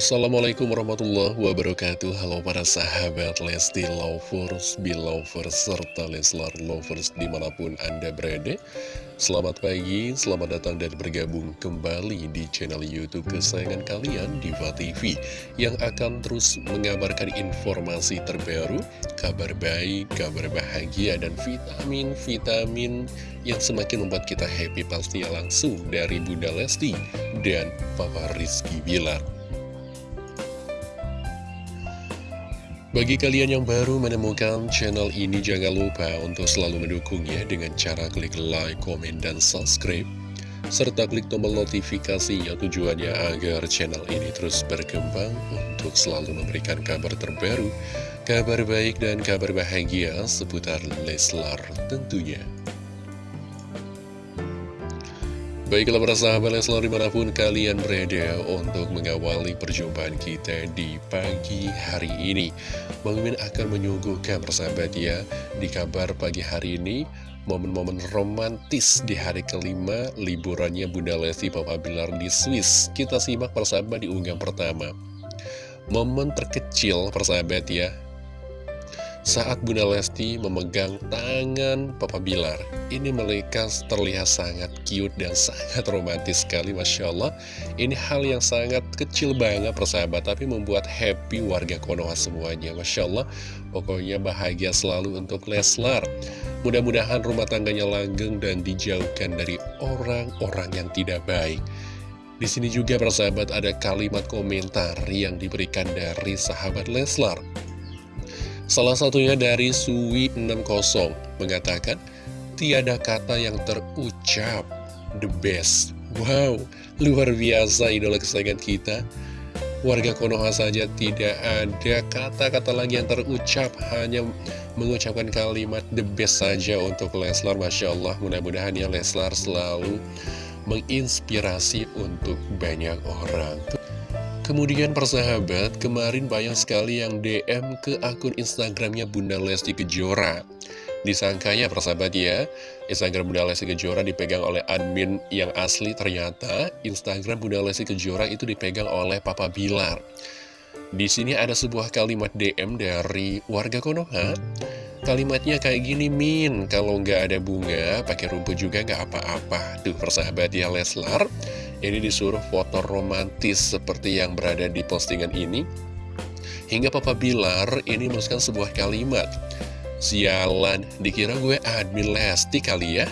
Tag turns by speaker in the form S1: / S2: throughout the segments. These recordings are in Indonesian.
S1: Assalamualaikum warahmatullahi wabarakatuh. Halo para sahabat Lesti Lovers, Belovers, serta Leslar Lovers di mana pun Anda berada. Selamat pagi, selamat datang dan bergabung kembali di channel Youtube kesayangan kalian Diva TV Yang akan terus mengabarkan informasi terbaru, kabar baik, kabar bahagia, dan vitamin-vitamin yang semakin membuat kita happy pastinya langsung dari Bunda Lesti dan Papa Rizky Bilar Bagi kalian yang baru menemukan channel ini, jangan lupa untuk selalu mendukungnya dengan cara klik like, komen, dan subscribe. Serta klik tombol notifikasinya tujuannya agar channel ini terus berkembang untuk selalu memberikan kabar terbaru, kabar baik dan kabar bahagia seputar Leslar tentunya. Baiklah para sahabat Leslar di mana pun kalian berada untuk mengawali perjumpaan kita di pagi hari ini. Bang Mimin akan menyuguhkan persahabat ya di kabar pagi hari ini Momen-momen romantis di hari kelima liburannya Bunda Lesti Papa Bilar di Swiss. Kita simak persahabat di unggahan pertama. Momen terkecil persahabat ya saat Bunda Lesti memegang tangan Papa Bilar. Ini mereka terlihat sangat cute dan sangat romantis sekali, Masya Allah. Ini hal yang sangat kecil banget persahabat, tapi membuat happy warga Konoha semuanya, Masya Allah. Pokoknya bahagia selalu untuk Leslar. Mudah-mudahan rumah tangganya langgeng dan dijauhkan dari orang-orang yang tidak baik. Di sini juga persahabat ada kalimat komentar yang diberikan dari sahabat Leslar. Salah satunya dari Suwi60 mengatakan, Tiada kata yang terucap, the best. Wow, luar biasa idola kesayangan kita. Warga Konoha saja tidak ada kata-kata lagi yang terucap, hanya mengucapkan kalimat the best saja untuk Leslar. Masya Allah, mudah-mudahan ya Leslar selalu menginspirasi untuk banyak orang. Kemudian persahabat, kemarin banyak sekali yang DM ke akun Instagramnya Bunda Lesti Kejora. Disangkanya persahabat ya, Instagram Bunda Lesti Kejora dipegang oleh admin yang asli, ternyata Instagram Bunda Lesti Kejora itu dipegang oleh Papa Bilar. Di sini ada sebuah kalimat DM dari warga Konoha. Kalimatnya kayak gini, Min, kalau nggak ada bunga, pakai rumput juga nggak apa-apa. Tuh persahabat ya Leslar, ini disuruh foto romantis seperti yang berada di postingan ini. Hingga Papa Bilar ini menuliskan sebuah kalimat. Sialan, dikira gue admin Lesti kali ya?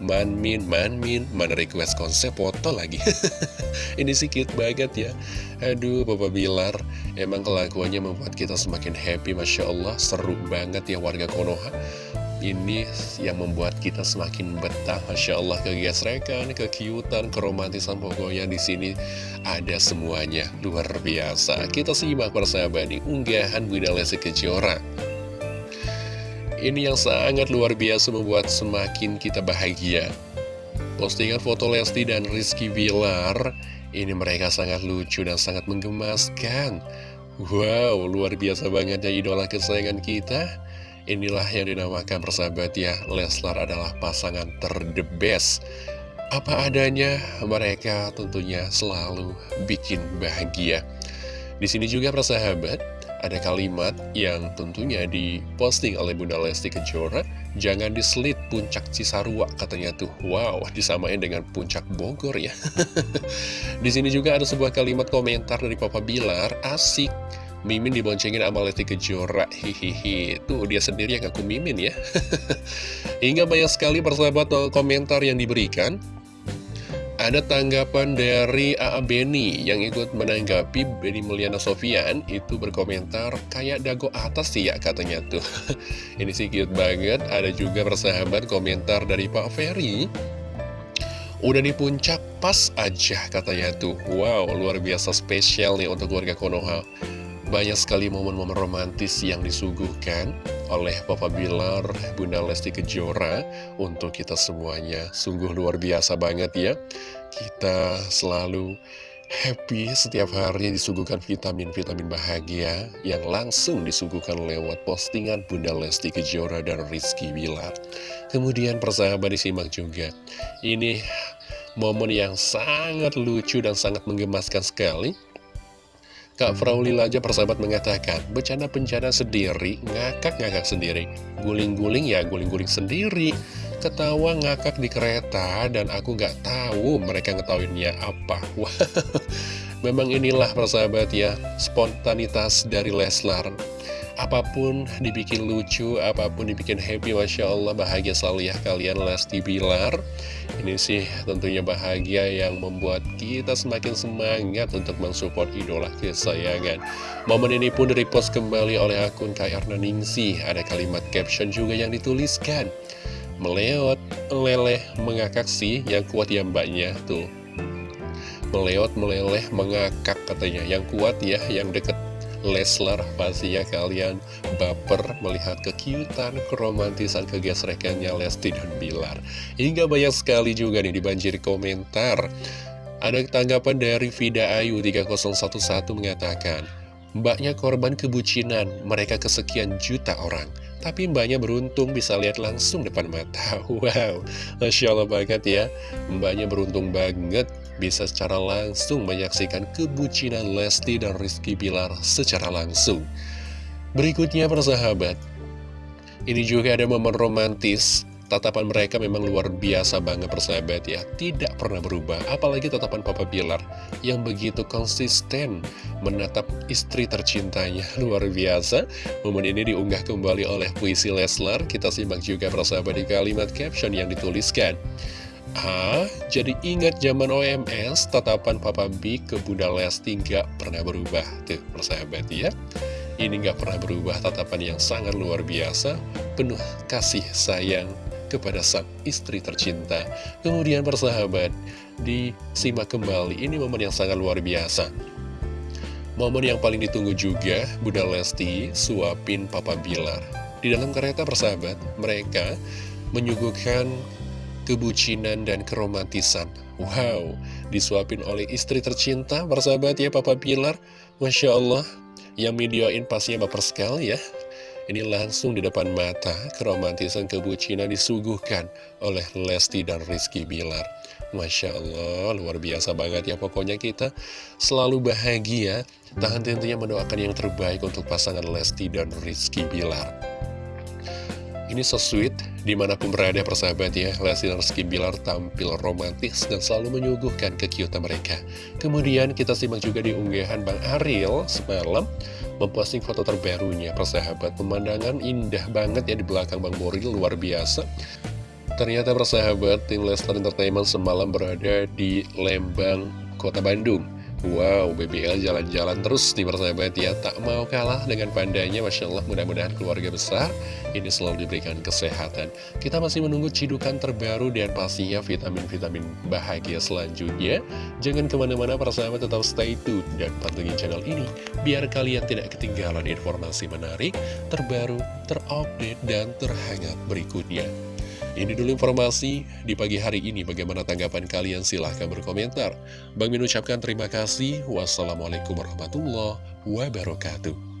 S1: Manmin, manmin, mana request konsep foto lagi Ini sih banget ya Aduh, Papa Bilar Emang kelakuannya membuat kita semakin happy Masya Allah, seru banget ya warga Konoha ini yang membuat kita semakin betah. Masya Allah kegesrekan, kekiutan, keromantisan pokoknya di sini ada semuanya. Luar biasa. Kita simak persahabat di unggahan Bunda Lesti Kejora. Ini yang sangat luar biasa membuat semakin kita bahagia. Postingan foto Lesti dan Rizky Bilar ini mereka sangat lucu dan sangat menggemaskan. Wow, luar biasa banget ya idola kesayangan kita Inilah yang dinamakan persahabat ya Leslar adalah pasangan terdebes Apa adanya mereka tentunya selalu bikin bahagia. Di sini juga persahabat ada kalimat yang tentunya diposting oleh Bunda Lesti Kejora Jangan diselit puncak Cisarua katanya tuh. Wow disamain dengan puncak Bogor ya. Di sini juga ada sebuah kalimat komentar dari Papa Bilar Asik Mimin diboncengin sama Lesti Kejora Hihihi Tuh dia sendiri yang aku Mimin ya Hingga banyak sekali persahabat komentar yang diberikan ada tanggapan dari A.A. Beni yang ikut menanggapi Beni Mulyana Sofian itu berkomentar kayak dago atas sih ya katanya tuh. Ini sih cute banget. Ada juga persahabat komentar dari Pak Ferry. Udah di puncak pas aja katanya tuh. Wow, luar biasa spesial nih untuk keluarga Konoha. Banyak sekali momen-momen romantis yang disuguhkan oleh Papa Bilar, Bunda Lesti Kejora untuk kita semuanya. Sungguh luar biasa banget ya. Kita selalu happy setiap hari disuguhkan vitamin-vitamin bahagia yang langsung disuguhkan lewat postingan Bunda Lesti Kejora dan Rizky Bilar. Kemudian persahabat disimak juga. Ini momen yang sangat lucu dan sangat menggemaskan sekali Kak Fraulila aja persahabat mengatakan, bencana-bencana sendiri, ngakak-ngakak sendiri. Guling-guling ya guling-guling sendiri. Ketawa ngakak di kereta dan aku nggak tahu mereka ngetahuinnya apa. Memang inilah persahabat ya, spontanitas dari Leslar apa pun dibikin lucu, apa pun dibikin happy, Masya Allah bahagia selalu ya kalian Lesti Bilar. Ini sih tentunya bahagia yang membuat kita semakin semangat untuk mensupport idola kesayangan. Momen ini pun direpost kembali oleh akun Kayarna Ningsi. Ada kalimat caption juga yang dituliskan. Meleot, meleleh, mengakak sih yang kuat ya mbaknya tuh. Meleot, meleleh, mengakak katanya. Yang kuat ya, yang deket Leslar pastinya kalian baper melihat kekiutan, keromantisan, kegesrekannya Lesti dan Bilar. Hingga banyak sekali juga nih dibanjiri komentar. Ada tanggapan dari Vida Ayu 3011 mengatakan, Mbaknya korban kebucinan, mereka kesekian juta orang. Tapi mbaknya beruntung bisa lihat langsung depan mata. Wow, Masya Allah banget ya. Mbaknya beruntung banget bisa secara langsung menyaksikan kebucinan Lesti dan Rizky Bilar secara langsung. Berikutnya persahabat, ini juga ada momen romantis. Tatapan mereka memang luar biasa banget persahabat ya. Tidak pernah berubah Apalagi tatapan Papa Bilar Yang begitu konsisten Menatap istri tercintanya. Luar biasa. Momen ini diunggah kembali oleh puisi Leslar. Kita simak juga persahabat di kalimat caption yang dituliskan Ah, jadi ingat zaman OMS, tatapan Papa B ke Bunda Lesti nggak pernah berubah. Tuh, persahabat ya. Ini nggak pernah berubah, tatapan yang sangat luar biasa, penuh kasih sayang kepada sang istri tercinta. Kemudian persahabat, disimak kembali, ini momen yang sangat luar biasa. Momen yang paling ditunggu juga, Bunda Lesti suapin Papa Bilar. Di dalam kereta persahabat, mereka menyuguhkan kebucinan, dan keromantisan. Wow, disuapin oleh istri tercinta, persahabat ya Papa Pilar. Masya Allah, yang videoin pastinya baper sekali ya. Ini langsung di depan mata, keromantisan kebucinan disuguhkan oleh Lesti dan Rizky Bilar. Masya Allah, luar biasa banget ya pokoknya kita selalu bahagia. Tahan tentunya mendoakan yang terbaik untuk pasangan Lesti dan Rizky Bilar. Ini so di mana pun berada persahabat ya, Lesti dan Rizky Bilar tampil romantis dan selalu menyuguhkan kekiutan mereka. Kemudian kita simak juga di unggahan Bang Ariel semalam, memposting foto terbarunya persahabat. Pemandangan indah banget ya di belakang Bang Boril, luar biasa. Ternyata persahabat, tim Lester Entertainment semalam berada di Lembang, Kota Bandung. Wow, BBL jalan-jalan terus nih persahabat ya. Tak mau kalah dengan pandanya Masya Allah mudah-mudahan keluarga besar Ini selalu diberikan kesehatan. Kita masih menunggu cidukan terbaru Dan pastinya vitamin-vitamin bahagia selanjutnya. Jangan ke mana-mana persahabat tetap stay tune Dan pantengin channel ini Biar kalian tidak ketinggalan informasi menarik Terbaru, terupdate, dan terhangat berikutnya ini dulu informasi di pagi hari ini. Bagaimana tanggapan kalian? Silahkan berkomentar. Bang Min ucapkan terima kasih. Wassalamualaikum warahmatullahi wabarakatuh.